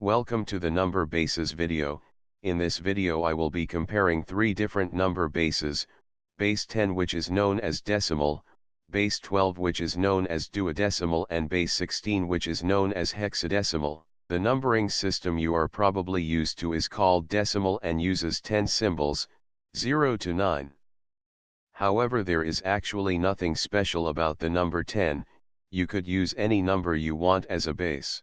Welcome to the number bases video, in this video I will be comparing three different number bases, base 10 which is known as decimal, base 12 which is known as duodecimal and base 16 which is known as hexadecimal. The numbering system you are probably used to is called decimal and uses 10 symbols, 0 to 9. However there is actually nothing special about the number 10, you could use any number you want as a base.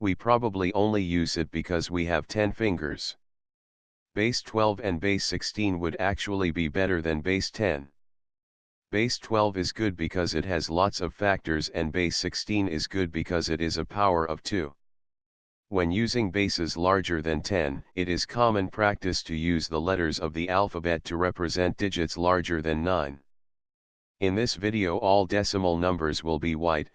We probably only use it because we have 10 fingers. Base 12 and base 16 would actually be better than base 10. Base 12 is good because it has lots of factors and base 16 is good because it is a power of 2. When using bases larger than 10, it is common practice to use the letters of the alphabet to represent digits larger than 9. In this video all decimal numbers will be white,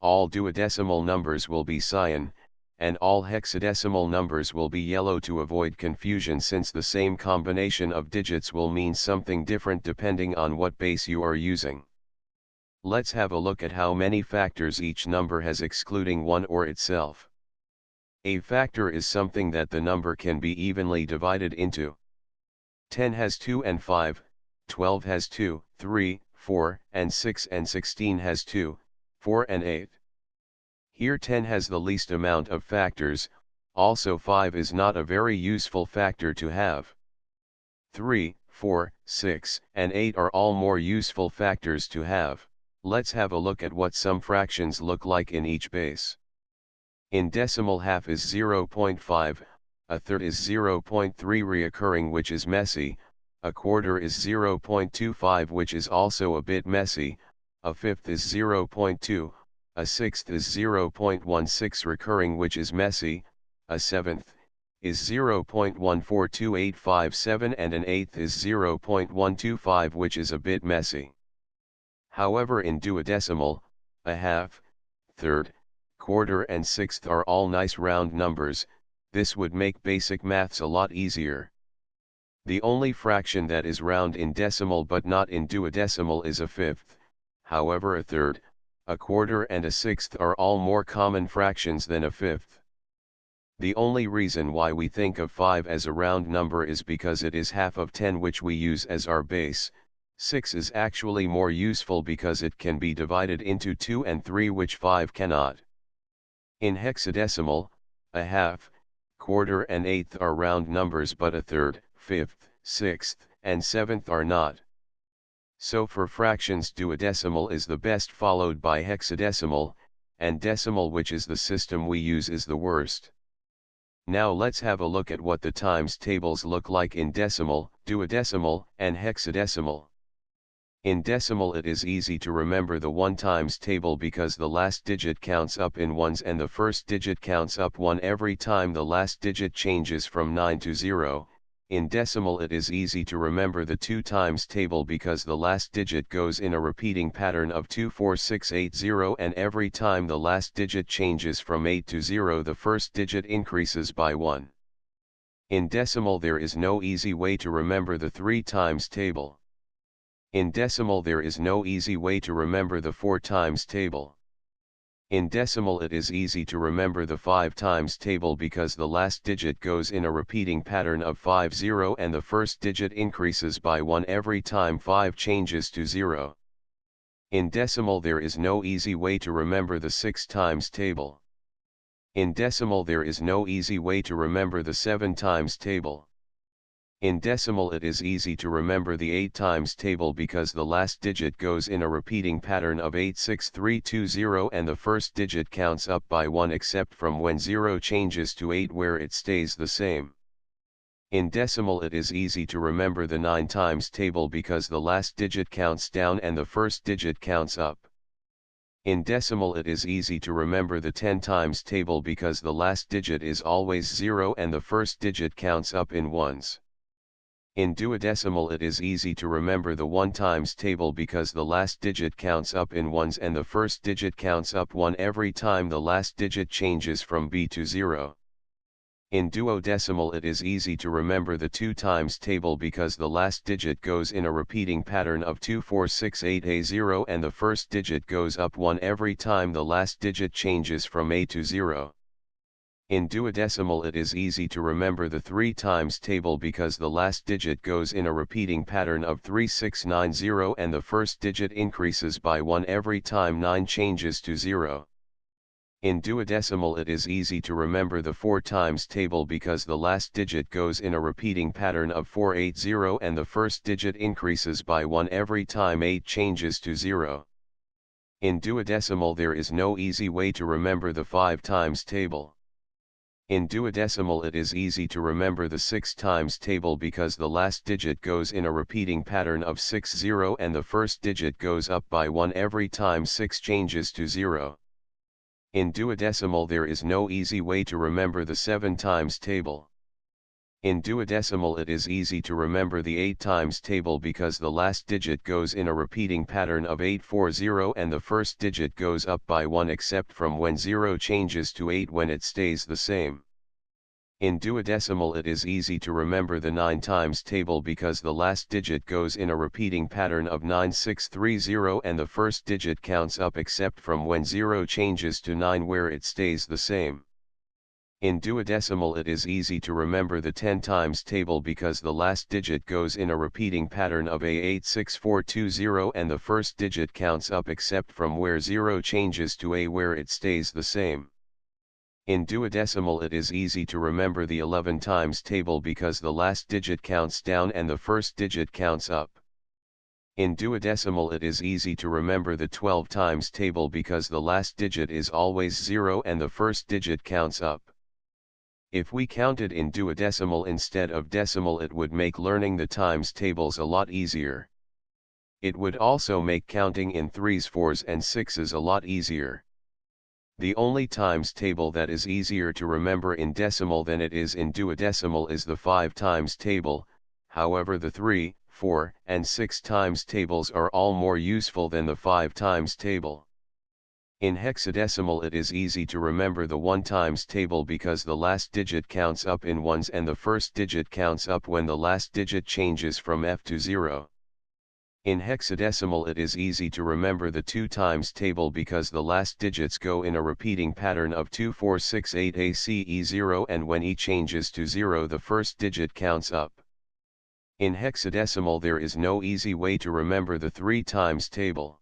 all duodecimal numbers will be cyan, and all hexadecimal numbers will be yellow to avoid confusion since the same combination of digits will mean something different depending on what base you are using. Let's have a look at how many factors each number has excluding one or itself. A factor is something that the number can be evenly divided into. 10 has 2 and 5, 12 has 2, 3, 4, and 6 and 16 has 2, 4 and 8. Here 10 has the least amount of factors, also 5 is not a very useful factor to have. 3, 4, 6, and 8 are all more useful factors to have. Let's have a look at what some fractions look like in each base. In decimal half is 0.5, a third is 0.3 reoccurring which is messy, a quarter is 0.25 which is also a bit messy, a fifth is 0.2, a sixth is 0.16 recurring which is messy, a seventh, is 0.142857 and an eighth is 0.125 which is a bit messy. However in duodecimal, a half, third, quarter and sixth are all nice round numbers, this would make basic maths a lot easier. The only fraction that is round in decimal but not in duodecimal is a fifth, however a third, a quarter and a sixth are all more common fractions than a fifth. The only reason why we think of 5 as a round number is because it is half of 10 which we use as our base, 6 is actually more useful because it can be divided into 2 and 3 which 5 cannot. In hexadecimal, a half, quarter and eighth are round numbers but a third, fifth, sixth, and seventh are not. So for fractions duodecimal is the best followed by hexadecimal, and decimal which is the system we use is the worst. Now let's have a look at what the times tables look like in decimal, duodecimal, and hexadecimal. In decimal it is easy to remember the 1 times table because the last digit counts up in ones and the first digit counts up 1 every time the last digit changes from 9 to 0, in decimal it is easy to remember the 2 times table because the last digit goes in a repeating pattern of 24680 and every time the last digit changes from 8 to 0 the first digit increases by 1. In decimal there is no easy way to remember the 3 times table. In decimal there is no easy way to remember the 4 times table. In decimal it is easy to remember the 5 times table because the last digit goes in a repeating pattern of 5 0 and the first digit increases by 1 every time 5 changes to 0. In decimal there is no easy way to remember the 6 times table. In decimal there is no easy way to remember the 7 times table. In decimal it is easy to remember the 8 times table because the last digit goes in a repeating pattern of 86320 and the first digit counts up by 1 except from when 0 changes to 8 where it stays the same. In decimal it is easy to remember the 9 times table because the last digit counts down and the first digit counts up. In decimal it is easy to remember the 10 times table because the last digit is always 0 and the first digit counts up in ones. In duodecimal it is easy to remember the 1 times table because the last digit counts up in ones and the first digit counts up 1 every time the last digit changes from B to 0. In duodecimal it is easy to remember the 2 times table because the last digit goes in a repeating pattern of 2468A0 and the first digit goes up 1 every time the last digit changes from A to 0. In duodecimal it is easy to remember the 3 times table because the last digit goes in a repeating pattern of 3690 and the first digit increases by 1 every time 9 changes to 0. In duodecimal it is easy to remember the 4 times table because the last digit goes in a repeating pattern of 480 and the first digit increases by 1 every time 8 changes to 0. In duodecimal there is no easy way to remember the 5 times table. In duodecimal it is easy to remember the 6 times table because the last digit goes in a repeating pattern of 60 and the first digit goes up by 1 every time 6 changes to 0. In duodecimal there is no easy way to remember the 7 times table. In duodecimal it is easy to remember the 8 times table because the last digit goes in a repeating pattern of 840 and the first digit goes up by 1 except from when 0 changes to 8 when it stays the same. In duodecimal it is easy to remember the 9 times table because the last digit goes in a repeating pattern of 9630 and the first digit counts up except from when 0 changes to 9 where it stays the same. In duodecimal it is easy to remember the 10 times table because the last digit goes in a repeating pattern of A86420 and the first digit counts up except from where 0 changes to A where it stays the same. In duodecimal it is easy to remember the 11 times table because the last digit counts down and the first digit counts up. In duodecimal it is easy to remember the 12 times table because the last digit is always 0 and the first digit counts up. If we counted in duodecimal instead of decimal it would make learning the times tables a lot easier. It would also make counting in 3s 4s and 6s a lot easier. The only times table that is easier to remember in decimal than it is in duodecimal is the 5 times table, however the 3, 4, and 6 times tables are all more useful than the 5 times table. In hexadecimal it is easy to remember the 1 times table because the last digit counts up in ones and the first digit counts up when the last digit changes from F to 0. In hexadecimal it is easy to remember the 2 times table because the last digits go in a repeating pattern of 2468 ACE0 and when E changes to 0 the first digit counts up. In hexadecimal there is no easy way to remember the 3 times table.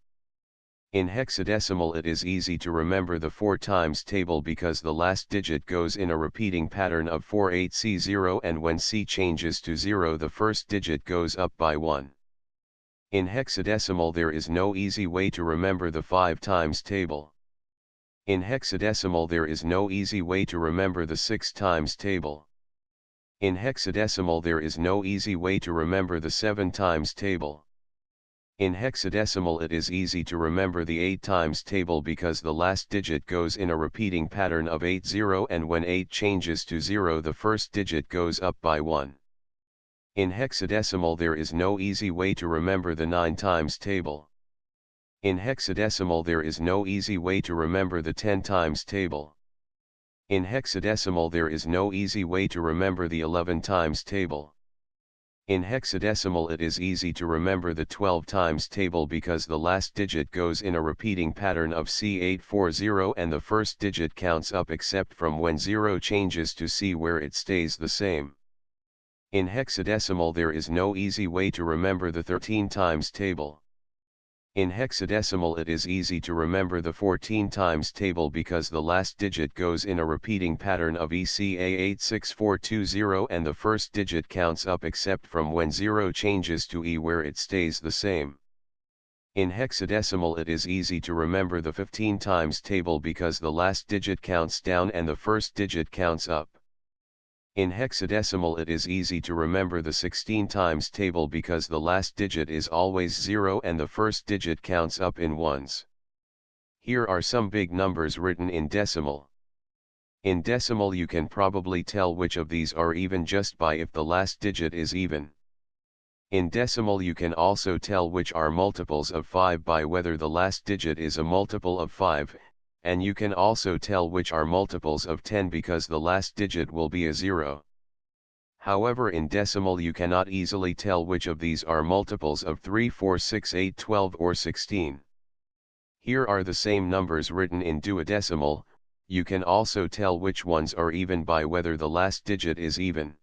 In hexadecimal it is easy to remember the 4 times table because the last digit goes in a repeating pattern of 48C0 and when C changes to 0 the first digit goes up by 1. In hexadecimal there is no easy way to remember the 5 times table. In hexadecimal there is no easy way to remember the 6 times table. In hexadecimal there is no easy way to remember the 7 times table. In hexadecimal it is easy to remember the 8 times table because the last digit goes in a repeating pattern of 80 and when 8 changes to 0 the first digit goes up by 1. In hexadecimal there is no easy way to remember the 9 times table. In hexadecimal there is no easy way to remember the 10 times table. In hexadecimal there is no easy way to remember the 11 times table. In hexadecimal it is easy to remember the 12 times table because the last digit goes in a repeating pattern of C840 and the first digit counts up except from when 0 changes to C where it stays the same. In hexadecimal there is no easy way to remember the 13 times table. In hexadecimal it is easy to remember the 14 times table because the last digit goes in a repeating pattern of ECA86420 and the first digit counts up except from when 0 changes to E where it stays the same. In hexadecimal it is easy to remember the 15 times table because the last digit counts down and the first digit counts up. In hexadecimal it is easy to remember the 16 times table because the last digit is always 0 and the first digit counts up in ones. Here are some big numbers written in decimal. In decimal you can probably tell which of these are even just by if the last digit is even. In decimal you can also tell which are multiples of 5 by whether the last digit is a multiple of 5, and you can also tell which are multiples of 10 because the last digit will be a 0. However in decimal you cannot easily tell which of these are multiples of 3, 4, 6, 8, 12 or 16. Here are the same numbers written in duodecimal, you can also tell which ones are even by whether the last digit is even.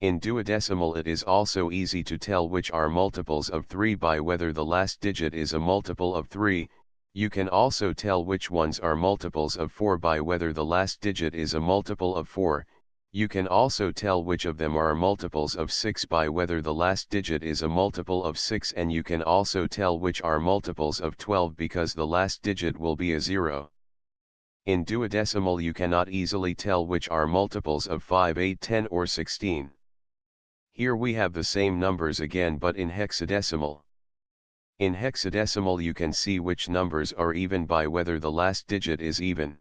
In duodecimal it is also easy to tell which are multiples of 3 by whether the last digit is a multiple of 3, you can also tell which ones are multiples of 4 by whether the last digit is a multiple of 4, you can also tell which of them are multiples of 6 by whether the last digit is a multiple of 6 and you can also tell which are multiples of 12 because the last digit will be a 0. In duodecimal you cannot easily tell which are multiples of 5, 8, 10 or 16. Here we have the same numbers again but in hexadecimal. In hexadecimal you can see which numbers are even by whether the last digit is even.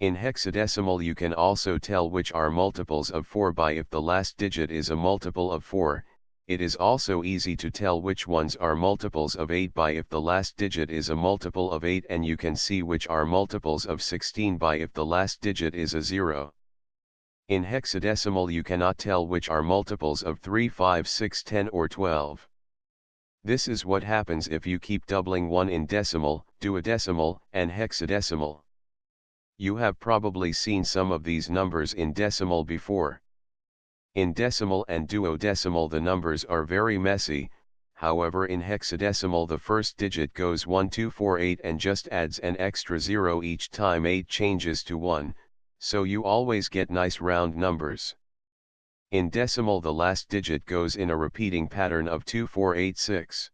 In hexadecimal you can also tell which are multiples of 4 by if the last digit is a multiple of 4, it is also easy to tell which ones are multiples of 8 by if the last digit is a multiple of 8 and you can see which are multiples of 16 by if the last digit is a 0. In hexadecimal you cannot tell which are multiples of 3, 5, 6, 10 or 12. This is what happens if you keep doubling 1 in decimal, duodecimal, and hexadecimal. You have probably seen some of these numbers in decimal before. In decimal and duodecimal the numbers are very messy, however in hexadecimal the first digit goes 1 2 4 8 and just adds an extra 0 each time 8 changes to 1, so you always get nice round numbers. In decimal the last digit goes in a repeating pattern of 2486.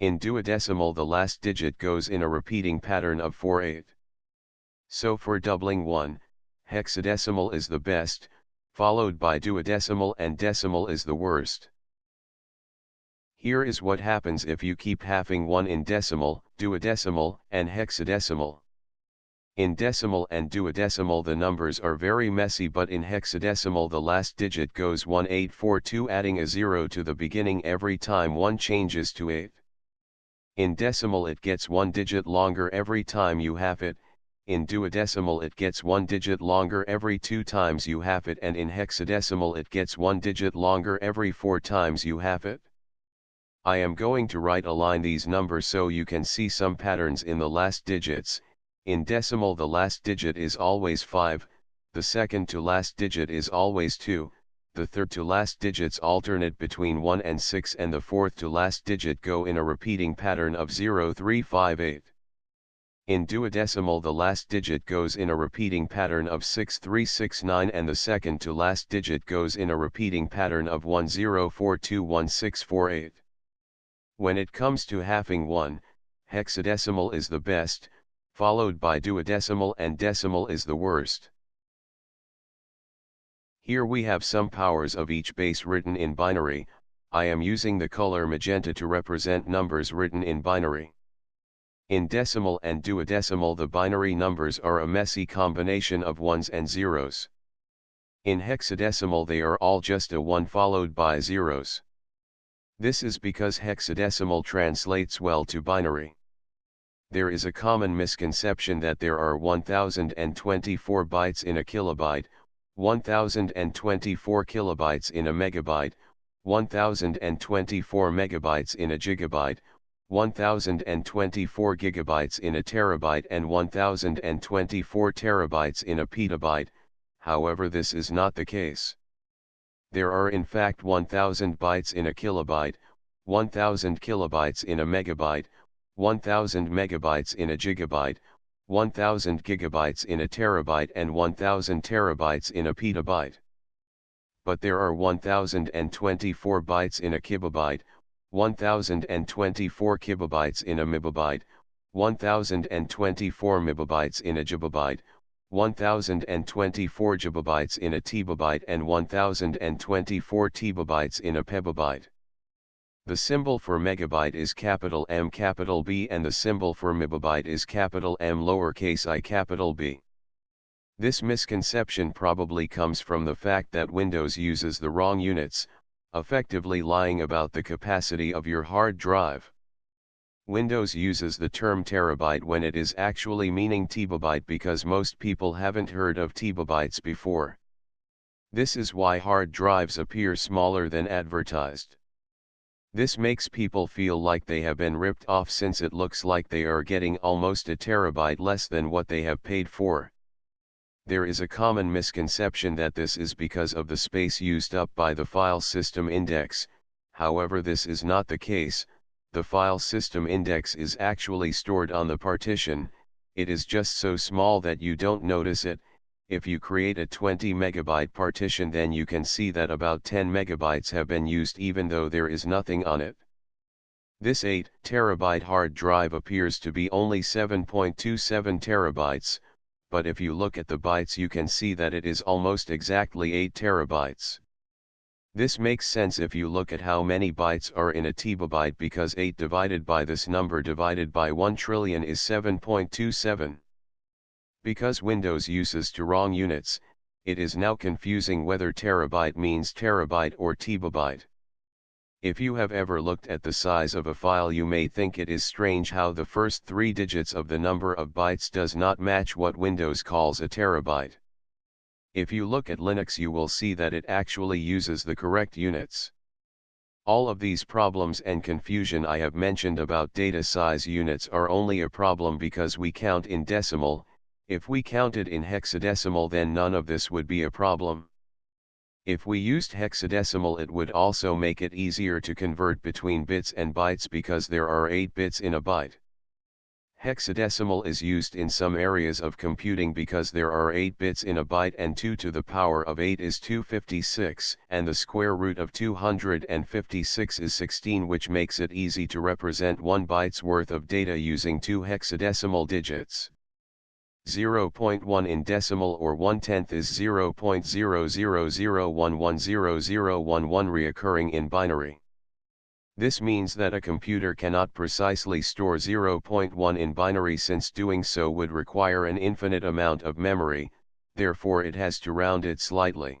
In duodecimal the last digit goes in a repeating pattern of 48. So for doubling 1, hexadecimal is the best, followed by duodecimal and decimal is the worst. Here is what happens if you keep halving 1 in decimal, duodecimal, and hexadecimal. In decimal and duodecimal the numbers are very messy but in hexadecimal the last digit goes 1842 adding a 0 to the beginning every time 1 changes to 8. In decimal it gets 1 digit longer every time you half it, in duodecimal it gets 1 digit longer every 2 times you half it and in hexadecimal it gets 1 digit longer every 4 times you half it. I am going to right align these numbers so you can see some patterns in the last digits, in decimal the last digit is always 5, the second to last digit is always 2, the third to last digits alternate between 1 and 6 and the fourth to last digit go in a repeating pattern of 0 3 5 8. In duodecimal the last digit goes in a repeating pattern of 6 3 6 9 and the second to last digit goes in a repeating pattern of 1 0 4 2 1 6 4 8. When it comes to halving 1, hexadecimal is the best, followed by duodecimal and decimal is the worst. Here we have some powers of each base written in binary, I am using the color magenta to represent numbers written in binary. In decimal and duodecimal the binary numbers are a messy combination of ones and zeros. In hexadecimal they are all just a 1 followed by zeros. This is because hexadecimal translates well to binary. There is a common misconception that there are 1024 bytes in a kilobyte, 1024 kilobytes in a megabyte, 1024 megabytes in a gigabyte, 1024 gigabytes in a terabyte and 1024 terabytes in a petabyte, however this is not the case. There are in fact 1000 bytes in a kilobyte, 1000 kilobytes in a megabyte, 1000 megabytes in a gigabyte, 1000 gigabytes in a terabyte and 1000 terabytes in a petabyte. But there are 1024 bytes in a kibibyte, 1024 kibibytes in a mebibyte, 1024 mebibytes in a gibibyte, 1024 gibibytes in a tebibyte and 1024 tebibytes in a pebibyte. The symbol for megabyte is capital M capital B and the symbol for mebibyte is capital M lowercase i capital B. This misconception probably comes from the fact that Windows uses the wrong units, effectively lying about the capacity of your hard drive. Windows uses the term terabyte when it is actually meaning tebibyte because most people haven't heard of tebibytes before. This is why hard drives appear smaller than advertised. This makes people feel like they have been ripped off since it looks like they are getting almost a terabyte less than what they have paid for. There is a common misconception that this is because of the space used up by the file system index, however this is not the case, the file system index is actually stored on the partition, it is just so small that you don't notice it, if you create a 20 megabyte partition then you can see that about 10 megabytes have been used even though there is nothing on it. This 8 terabyte hard drive appears to be only 7.27 terabytes, but if you look at the bytes you can see that it is almost exactly 8 terabytes. This makes sense if you look at how many bytes are in a terabyte because 8 divided by this number divided by 1 trillion is 7.27. Because Windows uses two wrong units, it is now confusing whether terabyte means terabyte or tebibyte. If you have ever looked at the size of a file you may think it is strange how the first three digits of the number of bytes does not match what Windows calls a terabyte. If you look at Linux you will see that it actually uses the correct units. All of these problems and confusion I have mentioned about data size units are only a problem because we count in decimal, if we counted in hexadecimal then none of this would be a problem. If we used hexadecimal it would also make it easier to convert between bits and bytes because there are 8 bits in a byte. Hexadecimal is used in some areas of computing because there are 8 bits in a byte and 2 to the power of 8 is 256 and the square root of 256 is 16 which makes it easy to represent 1 byte's worth of data using two hexadecimal digits. 0.1 in decimal or 1 tenth is 0.000110011 reoccurring in binary. This means that a computer cannot precisely store 0.1 in binary since doing so would require an infinite amount of memory, therefore it has to round it slightly.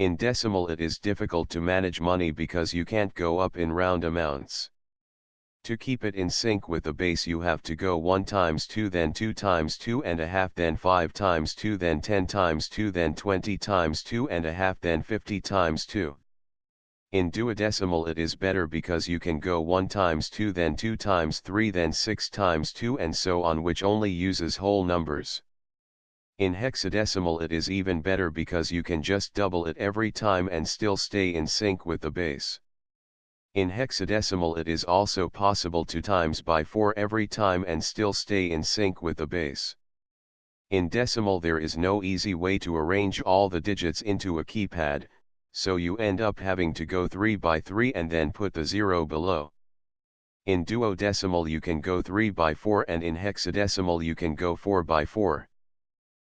In decimal it is difficult to manage money because you can't go up in round amounts. To keep it in sync with the base you have to go 1 times 2 then 2 times 2 and a half then 5 times 2 then 10 times 2 then 20 times 2 and a half then 50 times 2. In duodecimal it is better because you can go 1 times 2 then 2 times 3 then 6 times 2 and so on which only uses whole numbers. In hexadecimal it is even better because you can just double it every time and still stay in sync with the base. In hexadecimal it is also possible to times by 4 every time and still stay in sync with the base. In decimal there is no easy way to arrange all the digits into a keypad, so you end up having to go 3 by 3 and then put the 0 below. In duodecimal you can go 3 by 4 and in hexadecimal you can go 4 by 4.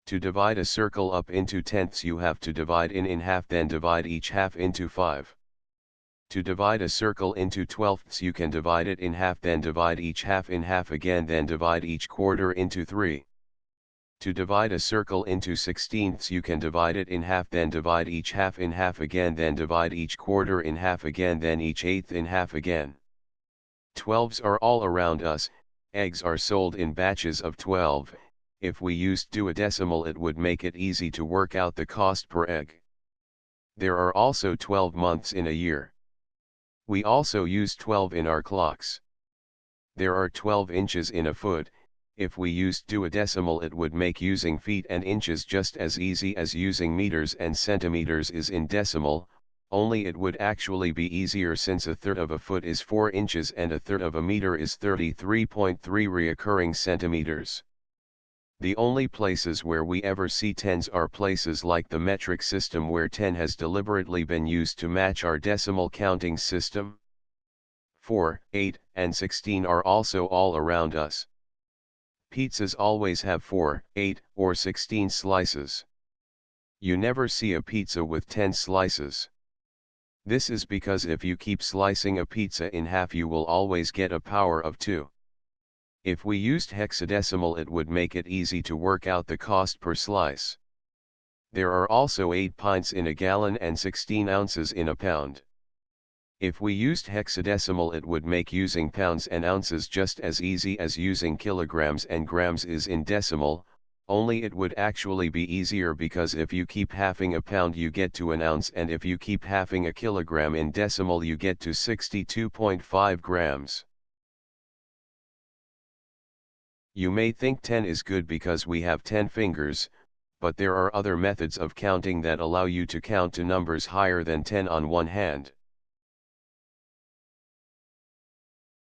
To divide a circle up into tenths you have to divide in in half then divide each half into 5. To divide a circle into twelfths you can divide it in half then divide each half in half again then divide each quarter into 3. To divide a circle into sixteenths you can divide it in half then divide each half in half again then divide each quarter in half again then each eighth in half again. Twelves are all around us, eggs are sold in batches of 12, if we used duodecimal it would make it easy to work out the cost per egg. There are also 12 months in a year. We also use 12 in our clocks. There are 12 inches in a foot, if we used duodecimal it would make using feet and inches just as easy as using meters and centimeters is in decimal, only it would actually be easier since a third of a foot is 4 inches and a third of a meter is 33.3 reoccurring centimeters. The only places where we ever see tens are places like the metric system where 10 has deliberately been used to match our decimal counting system. 4, 8, and 16 are also all around us. Pizzas always have 4, 8, or 16 slices. You never see a pizza with 10 slices. This is because if you keep slicing a pizza in half you will always get a power of 2. If we used hexadecimal it would make it easy to work out the cost per slice. There are also 8 pints in a gallon and 16 ounces in a pound. If we used hexadecimal it would make using pounds and ounces just as easy as using kilograms and grams is in decimal, only it would actually be easier because if you keep halving a pound you get to an ounce and if you keep halving a kilogram in decimal you get to 62.5 grams. You may think 10 is good because we have 10 fingers, but there are other methods of counting that allow you to count to numbers higher than 10 on one hand.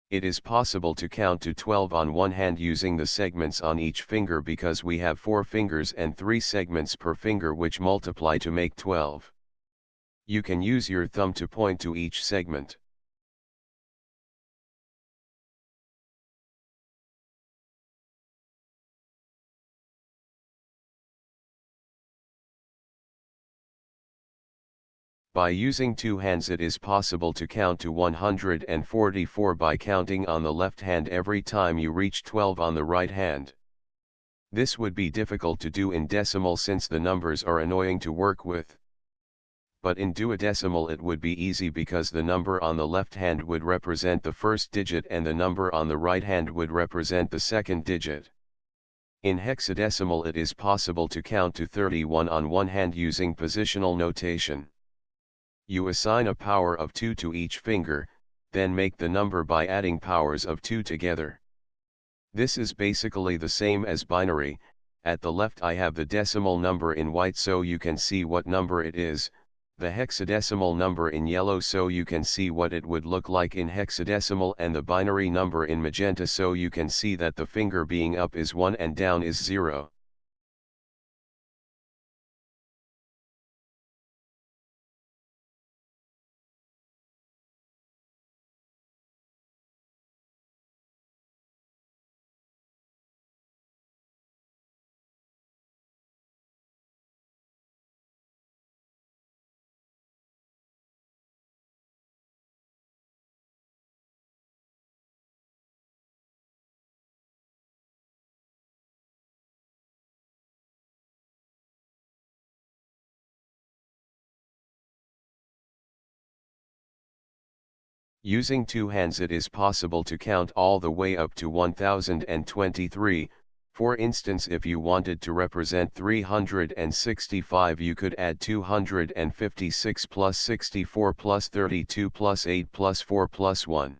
It is possible to count to 12 on one hand using the segments on each finger because we have 4 fingers and 3 segments per finger which multiply to make 12. You can use your thumb to point to each segment. By using two hands it is possible to count to 144 by counting on the left hand every time you reach 12 on the right hand. This would be difficult to do in decimal since the numbers are annoying to work with. But in duodecimal it would be easy because the number on the left hand would represent the first digit and the number on the right hand would represent the second digit. In hexadecimal it is possible to count to 31 on one hand using positional notation. You assign a power of 2 to each finger, then make the number by adding powers of 2 together. This is basically the same as binary, at the left I have the decimal number in white so you can see what number it is, the hexadecimal number in yellow so you can see what it would look like in hexadecimal and the binary number in magenta so you can see that the finger being up is 1 and down is 0. Using two hands it is possible to count all the way up to 1023, for instance if you wanted to represent 365 you could add 256 plus 64 plus 32 plus 8 plus 4 plus 1.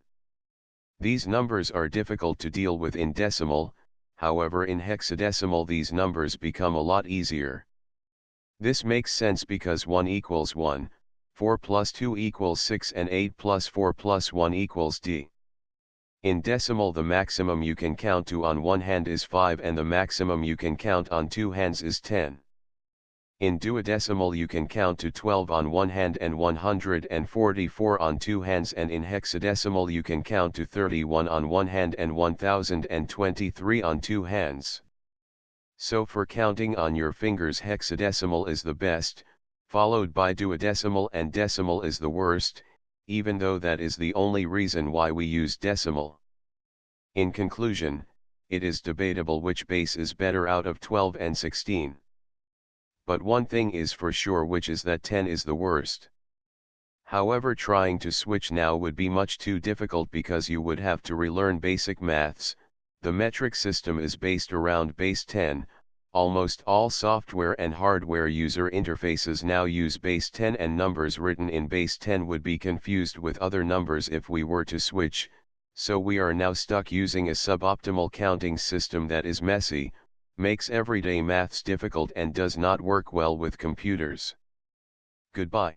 These numbers are difficult to deal with in decimal, however in hexadecimal these numbers become a lot easier. This makes sense because 1 equals 1, 4 plus 2 equals 6 and 8 plus 4 plus 1 equals d. In decimal the maximum you can count to on one hand is 5 and the maximum you can count on two hands is 10. In duodecimal you can count to 12 on one hand and 144 on two hands and in hexadecimal you can count to 31 on one hand and 1023 on two hands. So for counting on your fingers hexadecimal is the best, followed by duodecimal and decimal is the worst, even though that is the only reason why we use decimal. In conclusion, it is debatable which base is better out of 12 and 16. But one thing is for sure which is that 10 is the worst. However trying to switch now would be much too difficult because you would have to relearn basic maths, the metric system is based around base 10, Almost all software and hardware user interfaces now use base 10 and numbers written in base 10 would be confused with other numbers if we were to switch, so we are now stuck using a suboptimal counting system that is messy, makes everyday maths difficult and does not work well with computers. Goodbye.